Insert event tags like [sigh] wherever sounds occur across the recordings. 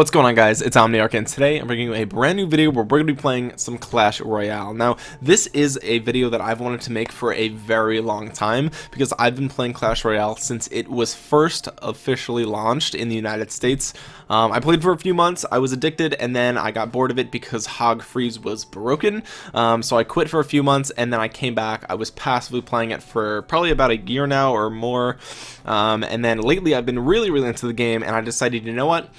What's going on guys, it's Omniarch and today I'm bringing you a brand new video where we're going to be playing some Clash Royale. Now this is a video that I've wanted to make for a very long time because I've been playing Clash Royale since it was first officially launched in the United States. Um, I played for a few months, I was addicted and then I got bored of it because Hog Freeze was broken. Um, so I quit for a few months and then I came back. I was passively playing it for probably about a year now or more. Um, and then lately I've been really really into the game and I decided you know what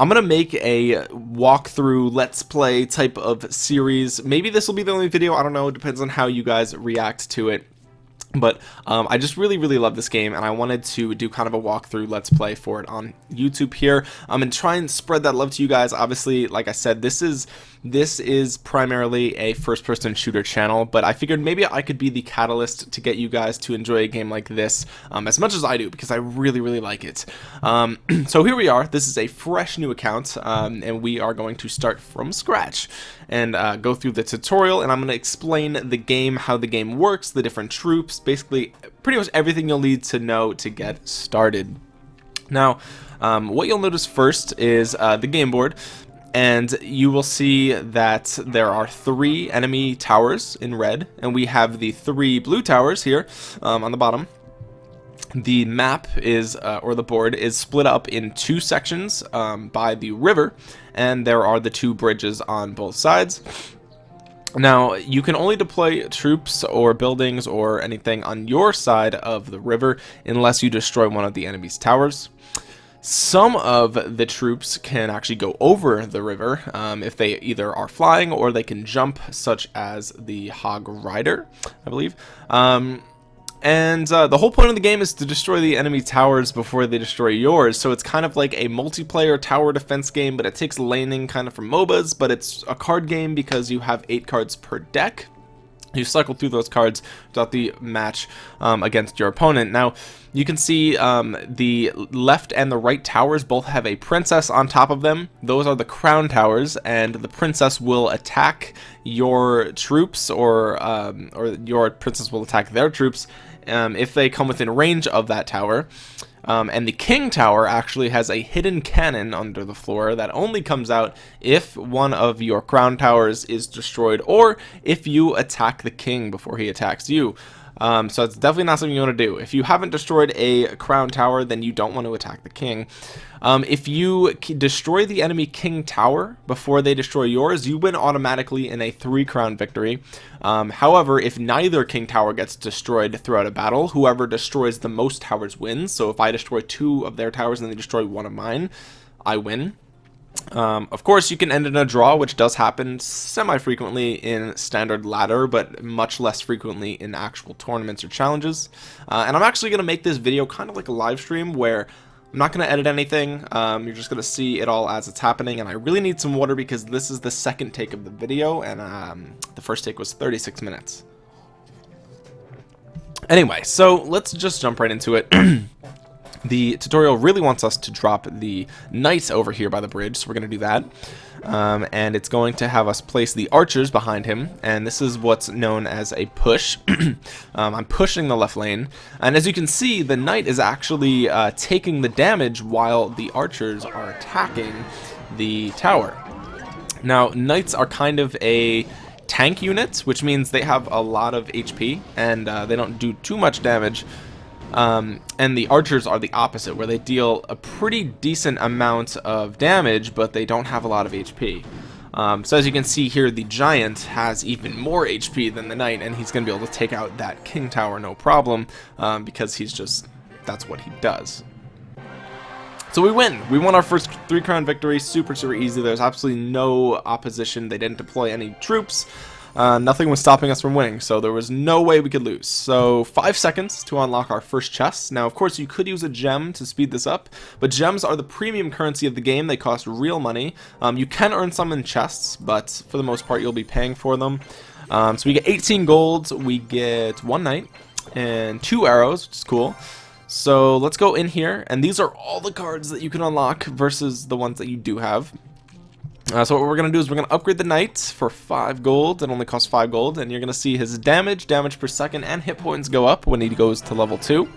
I'm gonna make a walkthrough let's play type of series. Maybe this will be the only video I don't know it depends on how you guys react to it. But um, I just really really love this game and I wanted to do kind of a walkthrough let's play for it on YouTube here. Um, and try and spread that love to you guys. Obviously like I said this is this is primarily a first person shooter channel but I figured maybe I could be the catalyst to get you guys to enjoy a game like this um, as much as I do because I really really like it. Um, [clears throat] so here we are. This is a fresh new account um, and we are going to start from scratch and uh, go through the tutorial and I'm going to explain the game how the game works the different troops basically pretty much everything you'll need to know to get started. Now um, what you'll notice first is uh, the game board and you will see that there are three enemy towers in red. And we have the three blue towers here um, on the bottom. The map is uh, or the board is split up in two sections um, by the river. And there are the two bridges on both sides. Now you can only deploy troops or buildings or anything on your side of the river unless you destroy one of the enemy's towers some of the troops can actually go over the river um, if they either are flying or they can jump such as the hog rider I believe. Um, and uh, the whole point of the game is to destroy the enemy towers before they destroy yours. So it's kind of like a multiplayer tower defense game but it takes laning kind of from MOBAs but it's a card game because you have eight cards per deck you cycle through those cards throughout the match um, against your opponent. Now you can see um, the left and the right towers both have a princess on top of them. Those are the crown towers and the princess will attack your troops or um, or your princess will attack their troops um, if they come within range of that tower um, and the king tower actually has a hidden cannon under the floor that only comes out if one of your crown towers is destroyed or if you attack the king before he attacks you um, so it's definitely not something you want to do. If you haven't destroyed a crown tower then you don't want to attack the king. Um, if you destroy the enemy king tower before they destroy yours you win automatically in a three crown victory. Um, however if neither king tower gets destroyed throughout a battle whoever destroys the most towers wins. So if I destroy two of their towers and they destroy one of mine I win um, of course, you can end in a draw, which does happen semi-frequently in standard ladder, but much less frequently in actual tournaments or challenges. Uh, and I'm actually going to make this video kind of like a live stream where I'm not going to edit anything. Um, you're just going to see it all as it's happening. And I really need some water because this is the second take of the video. And um, the first take was 36 minutes. Anyway, so let's just jump right into it. [clears throat] The tutorial really wants us to drop the knight over here by the bridge, so we're going to do that. Um, and it's going to have us place the archers behind him and this is what's known as a push [clears throat] um, I'm pushing the left lane and as you can see the knight is actually uh, taking the damage while the archers are attacking the tower now knights are kind of a tank unit which means they have a lot of HP and uh, they don't do too much damage um, and the archers are the opposite where they deal a pretty decent amount of damage but they don't have a lot of HP um, so as you can see here the giant has even more HP than the knight and he's gonna be able to take out that king tower no problem um, because he's just that's what he does. So we win. We won our first three crown victory. Super super easy. There's absolutely no opposition. They didn't deploy any troops uh, nothing was stopping us from winning, so there was no way we could lose. So five seconds to unlock our first chest. Now, of course, you could use a gem to speed this up, but gems are the premium currency of the game. They cost real money. Um, you can earn some in chests, but for the most part, you'll be paying for them. Um, so we get 18 gold, we get one knight, and two arrows, which is cool. So let's go in here, and these are all the cards that you can unlock versus the ones that you do have. Uh, so what we're going to do is we're going to upgrade the knight for 5 gold. It only costs 5 gold. And you're going to see his damage, damage per second, and hit points go up when he goes to level 2.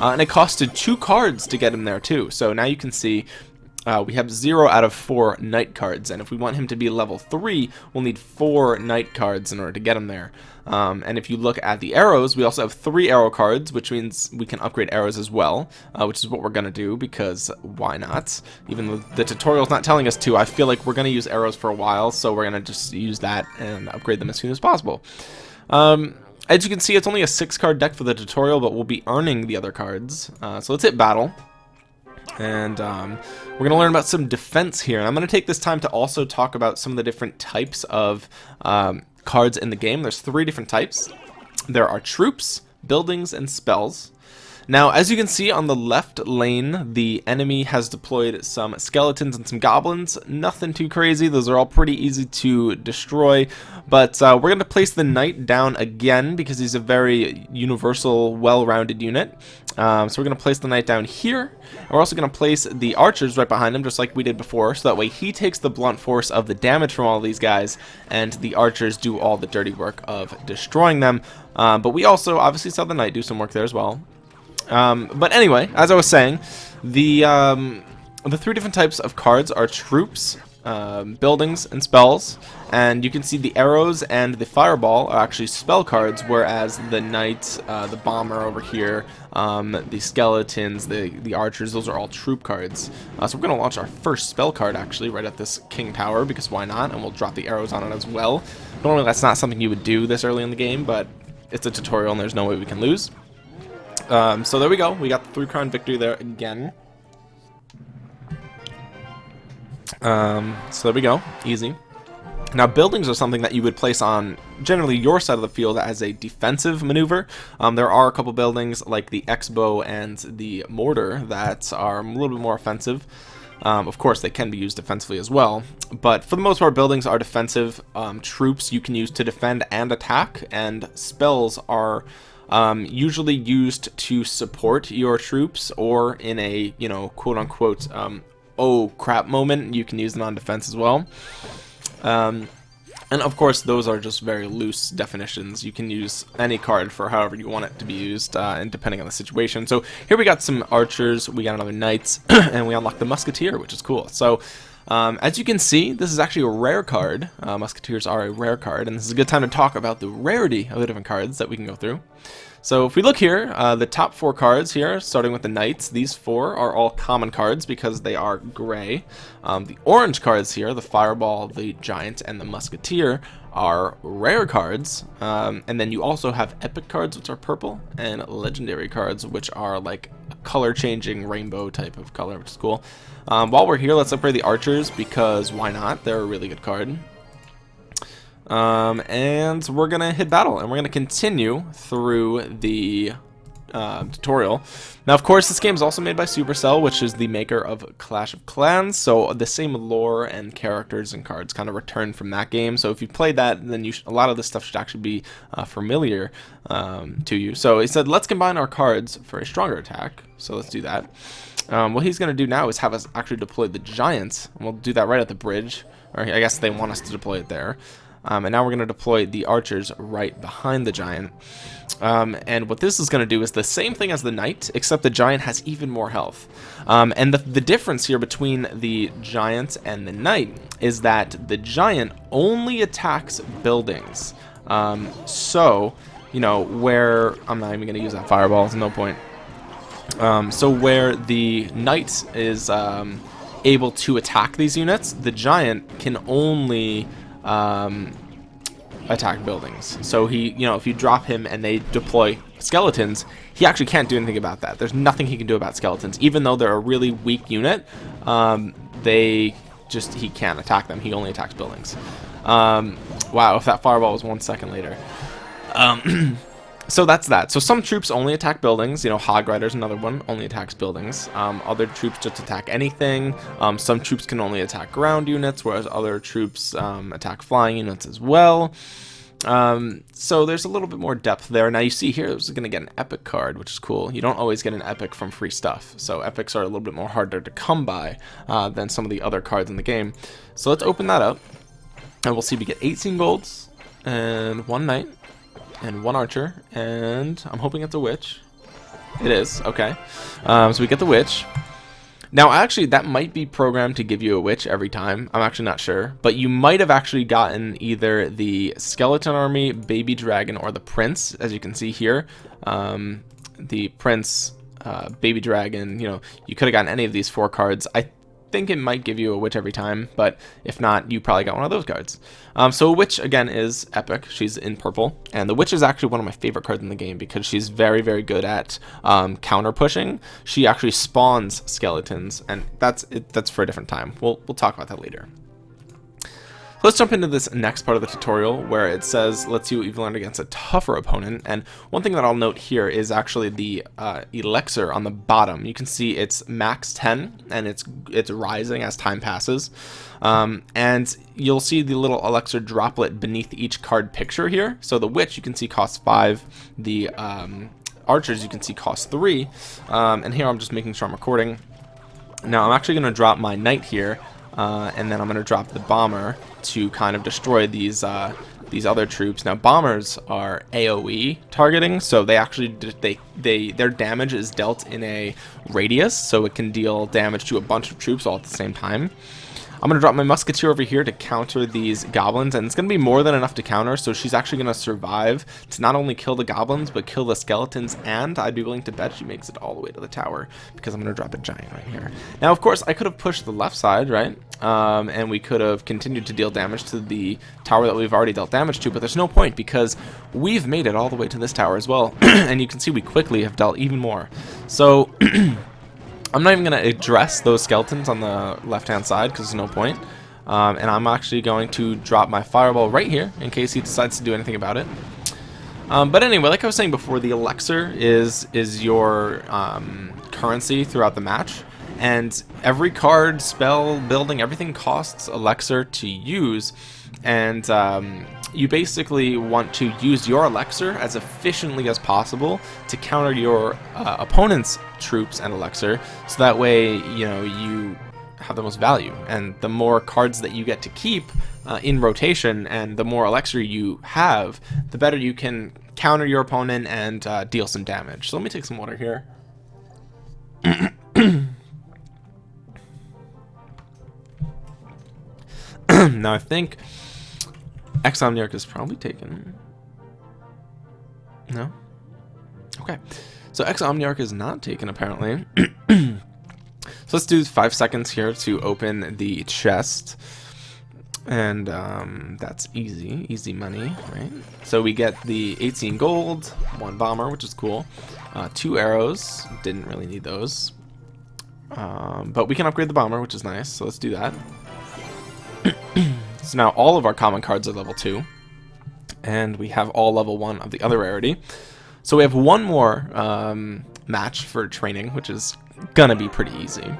Uh, and it costed 2 cards to get him there too. So now you can see uh, we have 0 out of 4 knight cards, and if we want him to be level 3, we'll need 4 knight cards in order to get him there. Um, and if you look at the arrows, we also have 3 arrow cards, which means we can upgrade arrows as well, uh, which is what we're going to do, because why not? Even though the tutorial's not telling us to, I feel like we're going to use arrows for a while, so we're going to just use that and upgrade them as soon as possible. Um, as you can see, it's only a 6-card deck for the tutorial, but we'll be earning the other cards. Uh, so let's hit battle. And um, we're going to learn about some defense here. And I'm going to take this time to also talk about some of the different types of um, cards in the game. There's three different types. There are troops, buildings, and spells. Now, as you can see on the left lane, the enemy has deployed some skeletons and some goblins. Nothing too crazy. Those are all pretty easy to destroy. But uh, we're going to place the knight down again because he's a very universal, well-rounded unit. Um, so we're going to place the knight down here. And we're also going to place the archers right behind him, just like we did before. So that way he takes the blunt force of the damage from all these guys, and the archers do all the dirty work of destroying them. Um, but we also obviously saw the knight do some work there as well. Um, but anyway, as I was saying, the um, the three different types of cards are troops, um, buildings, and spells. And you can see the arrows and the fireball are actually spell cards, whereas the knight, uh, the bomber over here, um, the skeletons, the, the archers, those are all troop cards. Uh, so we're going to launch our first spell card, actually, right at this king tower, because why not? And we'll drop the arrows on it as well. Normally that's not something you would do this early in the game, but it's a tutorial and there's no way we can lose. Um, so there we go. We got the three crown victory there again. Um, so there we go. Easy. Now, buildings are something that you would place on generally your side of the field as a defensive maneuver. Um, there are a couple buildings like the X-bow and the mortar that are a little bit more offensive. Um, of course, they can be used defensively as well, but for the most part, buildings are defensive. Um, troops you can use to defend and attack, and spells are um, usually used to support your troops or in a, you know, quote unquote, um, oh crap moment, you can use them on defense as well. Um, and of course, those are just very loose definitions. You can use any card for however you want it to be used, uh, and depending on the situation. So here we got some archers, we got another knights, [clears throat] and we unlocked the musketeer, which is cool. So um, as you can see, this is actually a rare card. Uh, Musketeers are a rare card, and this is a good time to talk about the rarity of the different cards that we can go through. So if we look here, uh, the top four cards here, starting with the Knights, these four are all common cards because they are gray. Um, the orange cards here, the Fireball, the Giant, and the Musketeer, are rare cards. Um, and then you also have epic cards, which are purple, and legendary cards, which are like color-changing rainbow type of color, which is cool. Um, while we're here, let's upgrade the archers because why not? They're a really good card. Um, and we're to hit battle, and we're to continue through the uh, tutorial. Now, of course, this game is also made by Supercell, which is the maker of Clash of Clans, so the same lore and characters and cards kind of return from that game. So if you played that, then you a lot of this stuff should actually be uh, familiar um, to you. So he said, let's combine our cards for a stronger attack. So let's do that. Um, what he's going to do now is have us actually deploy the Giants, and we'll do that right at the bridge. Or I guess they want us to deploy it there. Um, and now we're going to deploy the archers right behind the giant. Um, and what this is going to do is the same thing as the knight, except the giant has even more health. Um, and the, the difference here between the giant and the knight is that the giant only attacks buildings. Um, so, you know, where... I'm not even going to use that fireball, there's no point. Um, so where the knight is um, able to attack these units, the giant can only um, attack buildings. So he, you know, if you drop him and they deploy skeletons, he actually can't do anything about that. There's nothing he can do about skeletons. Even though they're a really weak unit, um, they just, he can't attack them. He only attacks buildings. Um, wow, if that fireball was one second later. Um, [clears throat] so that's that. So some troops only attack buildings. You know, Hog Rider's another one, only attacks buildings. Um, other troops just attack anything. Um, some troops can only attack ground units, whereas other troops um, attack flying units as well. Um, so there's a little bit more depth there. Now you see here, is going to get an epic card, which is cool. You don't always get an epic from free stuff. So epics are a little bit more harder to come by uh, than some of the other cards in the game. So let's open that up. And we'll see if we get 18 golds and one knight and one archer, and I'm hoping it's a witch. It is, okay. Um, so we get the witch. Now, actually, that might be programmed to give you a witch every time. I'm actually not sure. But you might have actually gotten either the Skeleton Army, Baby Dragon, or the Prince, as you can see here. Um, the Prince, uh, Baby Dragon, you know, you could have gotten any of these four cards. I think it might give you a witch every time, but if not, you probably got one of those cards. Um, so a witch, again, is epic. She's in purple, and the witch is actually one of my favorite cards in the game because she's very, very good at um, counter pushing. She actually spawns skeletons, and that's it, that's for a different time. We'll, we'll talk about that later. Let's jump into this next part of the tutorial where it says let's see what you've learned against a tougher opponent. And one thing that I'll note here is actually the uh, elixir on the bottom. You can see it's max 10 and it's it's rising as time passes. Um, and you'll see the little elixir droplet beneath each card picture here. So the witch you can see costs 5 the um, archers you can see cost 3 um, and here I'm just making sure I'm recording. Now I'm actually going to drop my knight here uh, and then I'm going to drop the bomber to kind of destroy these uh, these other troops. Now bombers are AOE targeting, so they actually they they their damage is dealt in a radius, so it can deal damage to a bunch of troops all at the same time. I'm going to drop my musketeer over here to counter these goblins, and it's going to be more than enough to counter, so she's actually going to survive to not only kill the goblins, but kill the skeletons, and I'd be willing to bet she makes it all the way to the tower, because I'm going to drop a giant right here. Now, of course, I could have pushed the left side, right? Um, and we could have continued to deal damage to the tower that we've already dealt damage to, but there's no point, because we've made it all the way to this tower as well, [clears throat] and you can see we quickly have dealt even more. So... [clears throat] I'm not even going to address those skeletons on the left-hand side because there's no point. Um, and I'm actually going to drop my fireball right here in case he decides to do anything about it. Um, but anyway, like I was saying before, the elixir is is your um, currency throughout the match, and every card, spell, building, everything costs elixir to use, and um, you basically want to use your elixir as efficiently as possible to counter your uh, opponent's troops and elixir so that way you know you have the most value. And the more cards that you get to keep uh, in rotation and the more elixir you have the better you can counter your opponent and uh, deal some damage. So let me take some water here. [clears throat] Now I think Exomniarch is probably taken. No? Okay. So Exomniarch is not taken, apparently. [clears throat] so let's do five seconds here to open the chest. And um, that's easy. Easy money, right? So we get the 18 gold, one bomber, which is cool. Uh, two arrows. Didn't really need those. Um, but we can upgrade the bomber, which is nice. So let's do that. [clears throat] So now all of our common cards are level 2. And we have all level 1 of the other rarity. So we have one more um, match for training, which is gonna be pretty easy.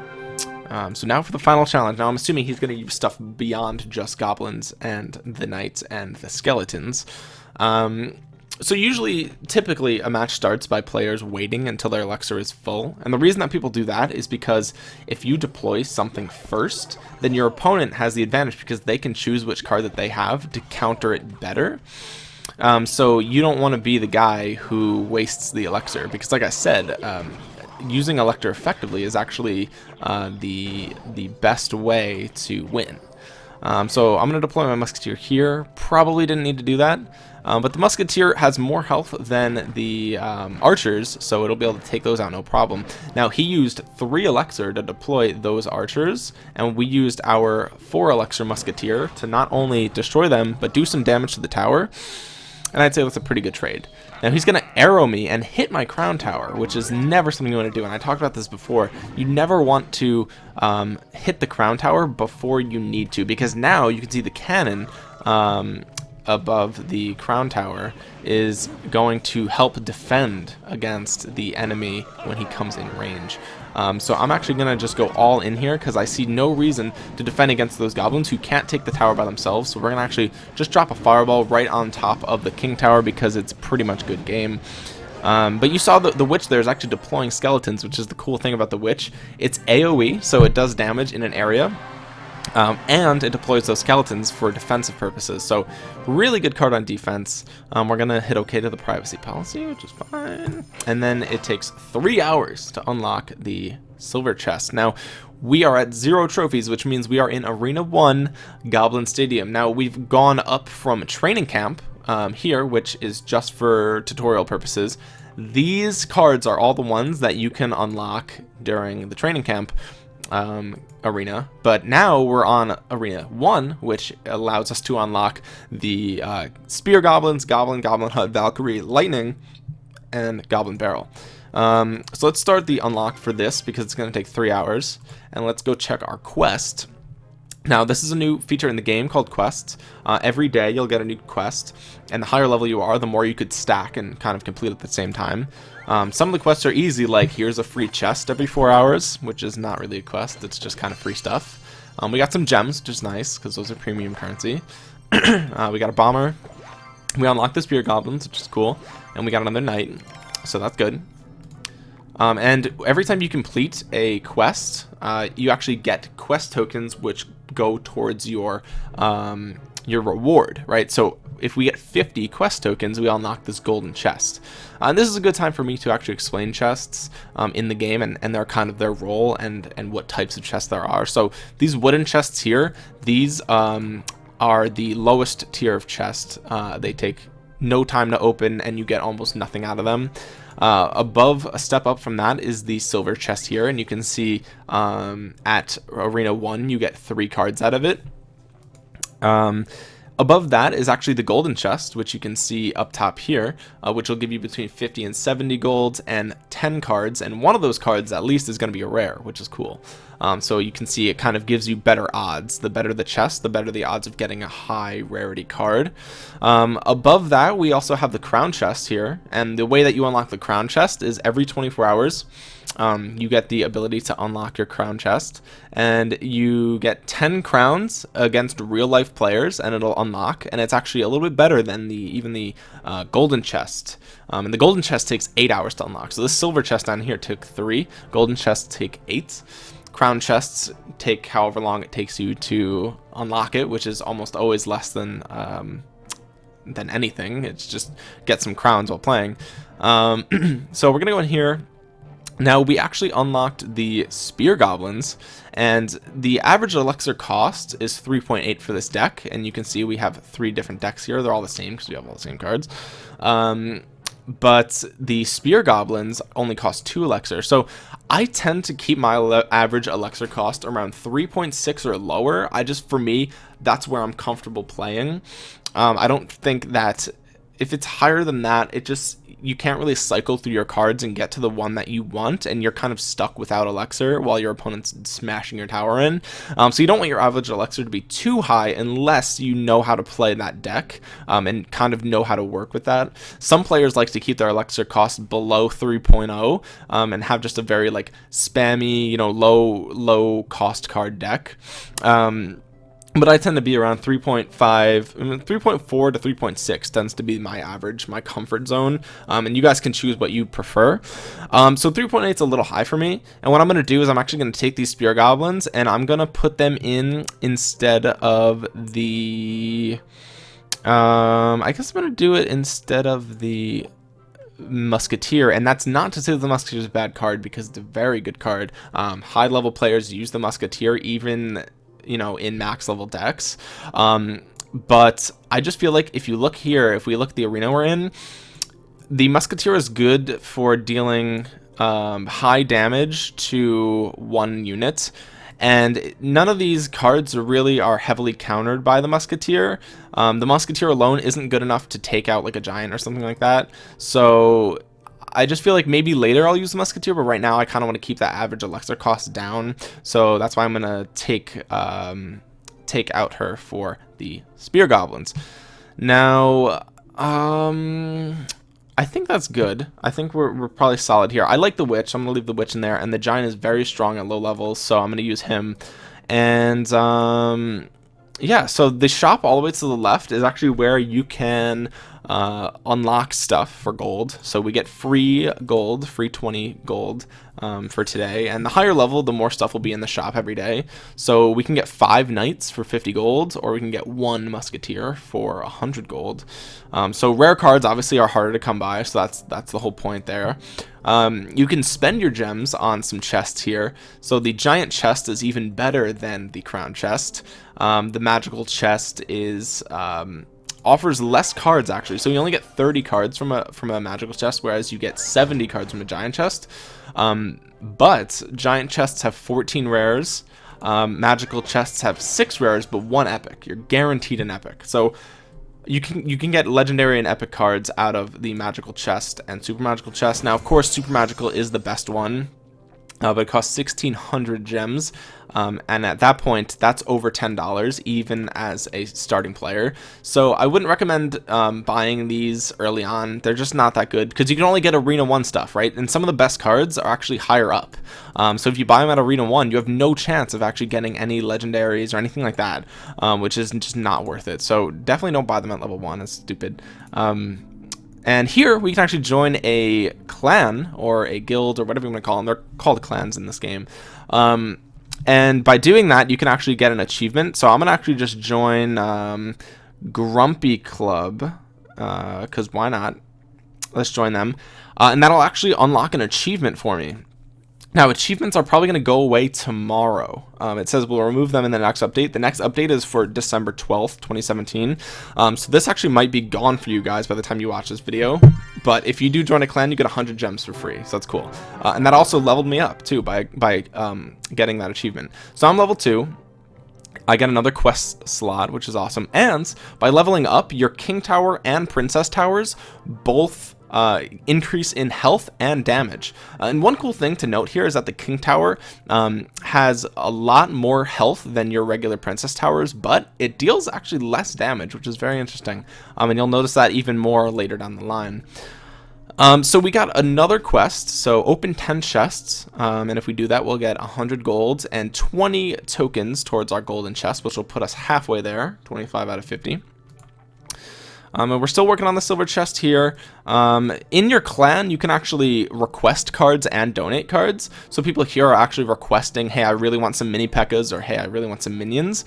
Um, so now for the final challenge. Now I'm assuming he's gonna use stuff beyond just goblins and the knights and the skeletons. Um, so usually, typically, a match starts by players waiting until their elixir is full. And the reason that people do that is because if you deploy something first, then your opponent has the advantage because they can choose which card that they have to counter it better. Um, so you don't want to be the guy who wastes the elixir because, like I said, um, using elixir effectively is actually uh, the the best way to win. Um, so I'm going to deploy my musketeer here. Probably didn't need to do that. Um, but the Musketeer has more health than the um, Archers, so it'll be able to take those out no problem. Now, he used 3 Elixir to deploy those Archers, and we used our 4 Elixir Musketeer to not only destroy them, but do some damage to the tower. And I'd say that's a pretty good trade. Now he's going to arrow me and hit my crown tower, which is never something you want to do. And I talked about this before. You never want to um, hit the crown tower before you need to, because now you can see the cannon um, above the crown tower is going to help defend against the enemy when he comes in range. Um, so I'm actually going to just go all in here because I see no reason to defend against those goblins who can't take the tower by themselves. So we're going to actually just drop a fireball right on top of the king tower because it's pretty much good game. Um, but you saw the, the witch there is actually deploying skeletons, which is the cool thing about the witch. It's AoE, so it does damage in an area. Um, and it deploys those skeletons for defensive purposes. So really good card on defense. Um, we're gonna hit OK to the privacy policy, which is fine. And then it takes three hours to unlock the silver chest. Now we are at zero trophies, which means we are in Arena 1 Goblin Stadium. Now we've gone up from training camp um, here, which is just for tutorial purposes. These cards are all the ones that you can unlock during the training camp um, arena, but now we're on arena one, which allows us to unlock the uh, spear goblins, goblin, goblin hut, valkyrie, lightning, and goblin barrel. Um, so let's start the unlock for this because it's going to take three hours, and let's go check our quest. Now, this is a new feature in the game called quests. Uh, every day you'll get a new quest, and the higher level you are, the more you could stack and kind of complete at the same time. Um, some of the quests are easy, like here's a free chest every four hours, which is not really a quest, it's just kind of free stuff. Um, we got some gems, which is nice, because those are premium currency. [clears throat] uh, we got a bomber. We unlocked the spear goblins, which is cool. And we got another knight, so that's good. Um, and every time you complete a quest, uh, you actually get quest tokens, which go towards your um, your reward, right? So if we get 50 quest tokens, we all unlock this golden chest. Uh, and this is a good time for me to actually explain chests um, in the game and, and their kind of their role and, and what types of chests there are. So these wooden chests here, these um, are the lowest tier of chest. Uh, they take no time to open and you get almost nothing out of them. Uh, above a step up from that is the silver chest here and you can see um, at arena 1 you get three cards out of it um, Above that is actually the golden chest, which you can see up top here, uh, which will give you between 50 and 70 golds and 10 cards, and one of those cards at least is going to be a rare, which is cool. Um, so you can see it kind of gives you better odds. The better the chest, the better the odds of getting a high rarity card. Um, above that, we also have the crown chest here, and the way that you unlock the crown chest is every 24 hours, um, you get the ability to unlock your crown chest and you get 10 crowns against real life players and it'll unlock and it's actually a little bit better than the even the uh, golden chest. Um, and the golden chest takes eight hours to unlock. So this silver chest down here took three. Golden chests take eight. Crown chests take however long it takes you to unlock it which is almost always less than um, than anything. It's just get some crowns while playing. Um, [clears throat] so we're gonna go in here now we actually unlocked the spear goblins and the average elixir cost is 3.8 for this deck and you can see we have three different decks here. They're all the same because we have all the same cards. Um, but the spear goblins only cost two elixir. So i tend to keep my average elixir cost around 3.6 or lower. I just for me that's where i'm comfortable playing. Um, i don't think that if it's higher than that it just you can't really cycle through your cards and get to the one that you want, and you're kind of stuck without Elixir while your opponent's smashing your tower in. Um, so you don't want your average Elixir to be too high unless you know how to play that deck um, and kind of know how to work with that. Some players like to keep their Elixir cost below 3.0 um, and have just a very like spammy, you know, low low cost card deck. Um, but I tend to be around 3.5, 3.4 to 3.6 tends to be my average, my comfort zone, um, and you guys can choose what you prefer. Um, so 3.8 is a little high for me, and what I'm going to do is I'm actually going to take these Spear Goblins, and I'm going to put them in instead of the... Um, I guess I'm going to do it instead of the Musketeer, and that's not to say the Musketeer is a bad card because it's a very good card. Um, high level players use the Musketeer even you know, in max level decks. Um, but I just feel like if you look here, if we look at the arena we're in, the Musketeer is good for dealing um, high damage to one unit. And none of these cards really are heavily countered by the Musketeer. Um, the Musketeer alone isn't good enough to take out like a giant or something like that. So I just feel like maybe later I'll use the Musketeer, but right now I kind of want to keep that average Elixir cost down. So that's why I'm going to take um, take out her for the Spear Goblins. Now, um, I think that's good. I think we're, we're probably solid here. I like the Witch. I'm to leave the Witch in there. And the Giant is very strong at low levels, so I'm going to use him. And, um, yeah, so the shop all the way to the left is actually where you can uh, unlock stuff for gold. So we get free gold, free 20 gold um, for today. And the higher level, the more stuff will be in the shop every day. So we can get five knights for 50 gold, or we can get one musketeer for 100 gold. Um, so rare cards obviously are harder to come by, so that's that's the whole point there. Um, you can spend your gems on some chests here. So the giant chest is even better than the crown chest. Um, the magical chest is um, offers less cards actually. So you only get 30 cards from a from a magical chest, whereas you get 70 cards from a giant chest. Um, but giant chests have 14 rares. Um, magical chests have six rares, but one epic. You're guaranteed an epic. So you can you can get legendary and epic cards out of the magical chest and super magical chest. Now, of course, super magical is the best one uh, but it costs 1600 gems. Um, and at that point that's over $10 even as a starting player. So I wouldn't recommend um, buying these early on. They're just not that good because you can only get arena 1 stuff right? And some of the best cards are actually higher up. Um, so if you buy them at arena 1 you have no chance of actually getting any legendaries or anything like that um, which is just not worth it. So definitely don't buy them at level 1 it's stupid. Um, and here we can actually join a clan or a guild or whatever you want to call them. They're called clans in this game. Um, and by doing that, you can actually get an achievement. So I'm going to actually just join um, Grumpy Club because uh, why not? Let's join them. Uh, and that'll actually unlock an achievement for me. Now, achievements are probably going to go away tomorrow. Um, it says we'll remove them in the next update. The next update is for December 12th, 2017. Um, so this actually might be gone for you guys by the time you watch this video. But if you do join a clan, you get 100 gems for free. So that's cool. Uh, and that also leveled me up, too, by, by um, getting that achievement. So I'm level 2. I get another quest slot, which is awesome. And by leveling up, your King Tower and Princess Towers both uh, increase in health and damage. Uh, and one cool thing to note here is that the King Tower um, has a lot more health than your regular Princess Towers, but it deals actually less damage, which is very interesting. Um, and you'll notice that even more later down the line. Um, so we got another quest, so open 10 chests, um, and if we do that, we'll get 100 gold and 20 tokens towards our golden chest, which will put us halfway there, 25 out of 50. Um, and we're still working on the silver chest here. Um, in your clan, you can actually request cards and donate cards. So people here are actually requesting, hey, I really want some mini P.E.K.K.A.s or hey, I really want some minions.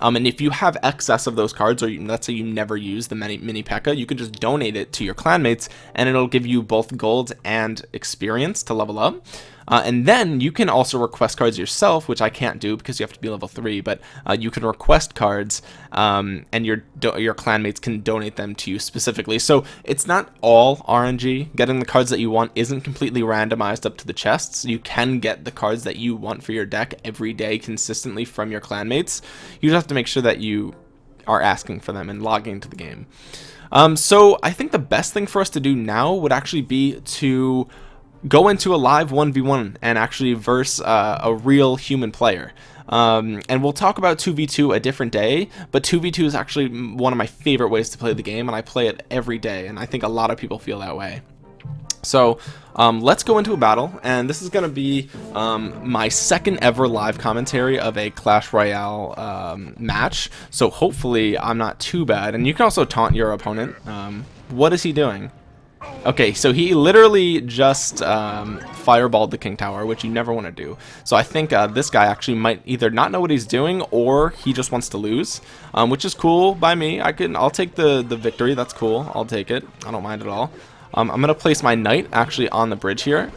Um, and if you have excess of those cards, or you, let's say you never use the mini, mini P.E.K.K.A., you can just donate it to your clanmates and it'll give you both gold and experience to level up. Uh, and then you can also request cards yourself, which I can't do because you have to be level 3, but uh, you can request cards um, and your your clanmates can donate them to you specifically. So it's not all RNG. Getting the cards that you want isn't completely randomized up to the chests. You can get the cards that you want for your deck every day consistently from your clanmates. You just have to make sure that you are asking for them and logging into the game. Um, so I think the best thing for us to do now would actually be to go into a live 1v1 and actually verse uh, a real human player. Um, and we'll talk about 2v2 a different day, but 2v2 is actually one of my favorite ways to play the game, and I play it every day, and I think a lot of people feel that way. So um, let's go into a battle, and this is going to be um, my second ever live commentary of a Clash Royale um, match, so hopefully I'm not too bad. And you can also taunt your opponent. Um, what is he doing? Okay, so he literally just um, fireballed the King Tower, which you never want to do. So I think uh, this guy actually might either not know what he's doing or he just wants to lose, um, which is cool by me. I can, I'll take the, the victory. That's cool. I'll take it. I don't mind at all. Um, I'm going to place my knight actually on the bridge here.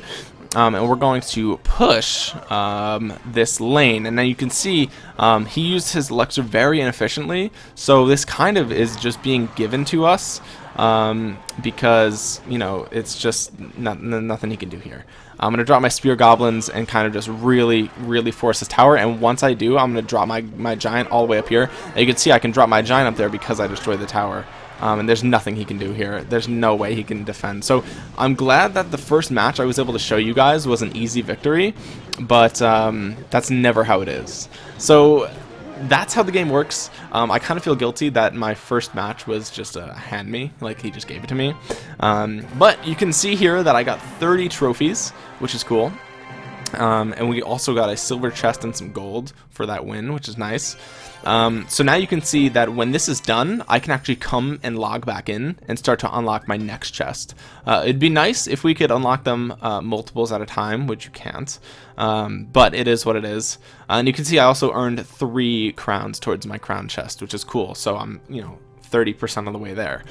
Um, and we're going to push um, this lane and then you can see um, he used his elixir very inefficiently so this kind of is just being given to us um, because you know it's just not, nothing he can do here. I'm gonna drop my spear goblins and kind of just really, really force this tower. And once I do, I'm gonna drop my my giant all the way up here. And you can see I can drop my giant up there because I destroyed the tower. Um, and there's nothing he can do here. There's no way he can defend. So I'm glad that the first match I was able to show you guys was an easy victory, but um, that's never how it is. So that's how the game works. Um, I kind of feel guilty that my first match was just a hand me, like he just gave it to me. Um, but you can see here that I got 30 trophies, which is cool. Um, and we also got a silver chest and some gold for that win which is nice. Um, so now you can see that when this is done I can actually come and log back in and start to unlock my next chest. Uh, it'd be nice if we could unlock them uh, multiples at a time which you can't. Um, but it is what it is. Uh, and you can see I also earned three crowns towards my crown chest which is cool. So I'm you know 30% of the way there.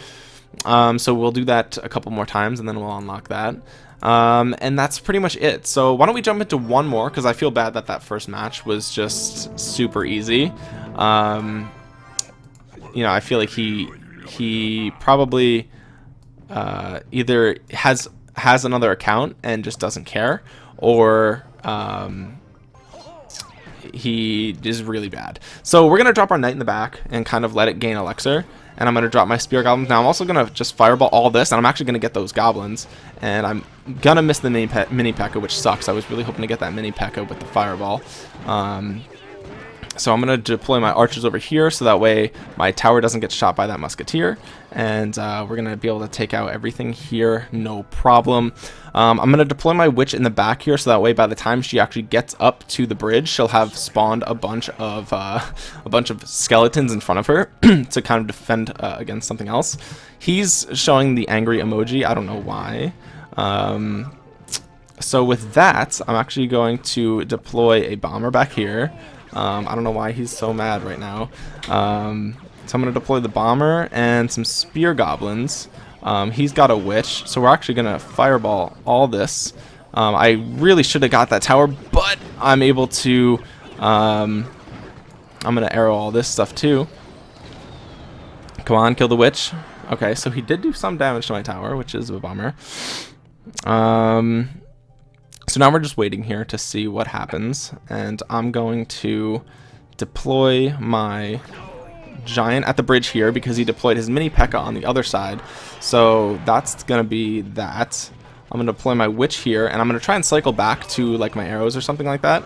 Um, so we'll do that a couple more times and then we'll unlock that um, and that's pretty much it. So why don't we jump into one more because I feel bad that that first match was just super easy. Um, you know, I feel like he he probably uh, either has has another account and just doesn't care, or um, he is really bad. So we're gonna drop our knight in the back and kind of let it gain elixir and I'm going to drop my spear goblins. Now I'm also going to just fireball all this, and I'm actually going to get those goblins, and I'm going to miss the mini, pe mini which sucks. I was really hoping to get that mini P.E.K.K.A with the fireball. Um, so I'm going to deploy my archers over here so that way my tower doesn't get shot by that musketeer. And uh, we're going to be able to take out everything here, no problem. Um, I'm going to deploy my witch in the back here so that way by the time she actually gets up to the bridge, she'll have spawned a bunch of uh, [laughs] a bunch of skeletons in front of her [clears throat] to kind of defend uh, against something else. He's showing the angry emoji. I don't know why. Um, so with that, I'm actually going to deploy a bomber back here. Um, I don't know why he's so mad right now. Um, so I'm going to deploy the bomber and some spear goblins. Um, he's got a witch, so we're actually going to fireball all this. Um, I really should have got that tower, but I'm able to... Um, I'm going to arrow all this stuff too. Come on, kill the witch. Okay, so he did do some damage to my tower, which is a bummer. Um, so now we're just waiting here to see what happens, and I'm going to deploy my giant at the bridge here because he deployed his mini P.E.K.K.A on the other side. So that's going to be that. I'm going to deploy my witch here, and I'm going to try and cycle back to like my arrows or something like that.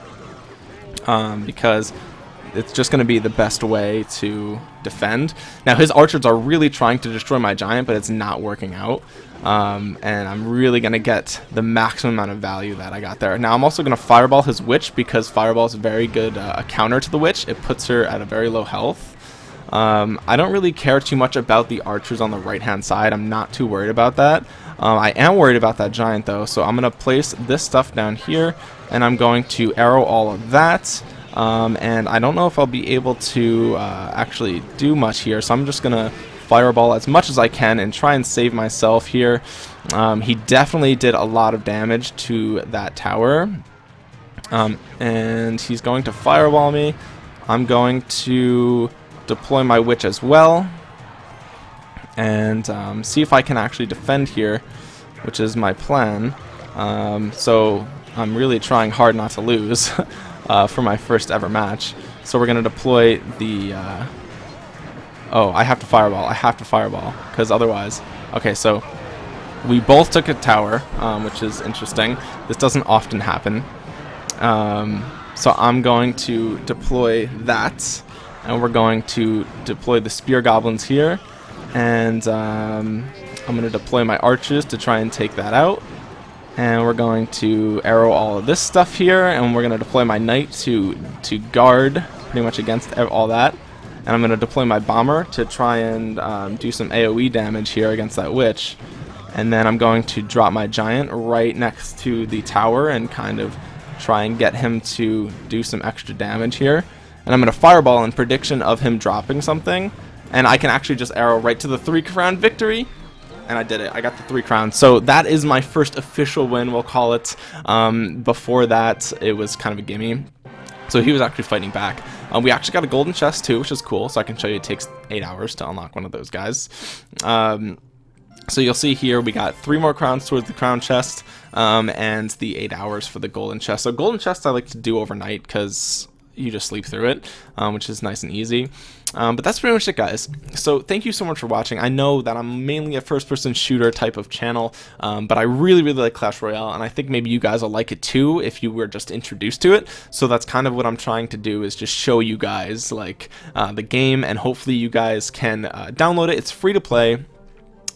Um, because it's just going to be the best way to defend. Now his archers are really trying to destroy my giant, but it's not working out. Um, and I'm really going to get the maximum amount of value that I got there. Now I'm also going to fireball his witch because fireball is a very good uh, counter to the witch. It puts her at a very low health. Um, I don't really care too much about the archers on the right hand side. I'm not too worried about that. Um, I am worried about that giant though, so I'm going to place this stuff down here and I'm going to arrow all of that. Um, and I don't know if I'll be able to uh, actually do much here, so I'm just going to fireball as much as I can and try and save myself here. Um, he definitely did a lot of damage to that tower. Um, and he's going to fireball me. I'm going to deploy my witch as well. And um, see if I can actually defend here, which is my plan. Um, so I'm really trying hard not to lose [laughs] uh, for my first ever match. So we're going to deploy the... Uh, oh, I have to fireball. I have to fireball, because otherwise... Okay, so we both took a tower, um, which is interesting. This doesn't often happen. Um, so I'm going to deploy that, and we're going to deploy the spear goblins here, and um, I'm going to deploy my archers to try and take that out and we're going to arrow all of this stuff here and we're going to deploy my knight to to guard pretty much against all that and I'm going to deploy my bomber to try and um, do some AoE damage here against that witch and then I'm going to drop my giant right next to the tower and kind of try and get him to do some extra damage here and I'm going to fireball in prediction of him dropping something and I can actually just arrow right to the three crown victory and I did it. I got the three crowns. So that is my first official win, we'll call it. Um, before that, it was kind of a gimme. So he was actually fighting back. Um, we actually got a golden chest too, which is cool. So I can show you it takes eight hours to unlock one of those guys. Um, so you'll see here we got three more crowns towards the crown chest um, and the eight hours for the golden chest. So golden chest I like to do overnight because you just sleep through it, um, which is nice and easy. Um, but that's pretty much it, guys. So thank you so much for watching. I know that I'm mainly a first-person shooter type of channel, um, but I really, really like Clash Royale, and I think maybe you guys will like it too if you were just introduced to it. So that's kind of what I'm trying to do is just show you guys like uh, the game, and hopefully you guys can uh, download it. It's free to play.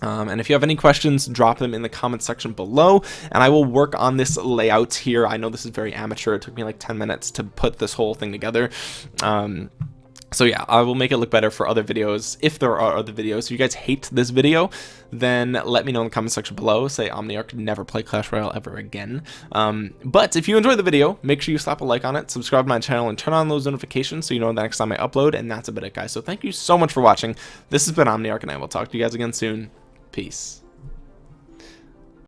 Um, and if you have any questions, drop them in the comment section below, and I will work on this layout here. I know this is very amateur. It took me like 10 minutes to put this whole thing together. Um, so yeah, I will make it look better for other videos if there are other videos. If you guys hate this video, then let me know in the comment section below. Say Omniarch never play Clash Royale ever again. Um, but if you enjoyed the video, make sure you slap a like on it, subscribe to my channel, and turn on those notifications so you know the next time I upload. And that's about it, guys. So thank you so much for watching. This has been Omniarch, and I will talk to you guys again soon. Peace.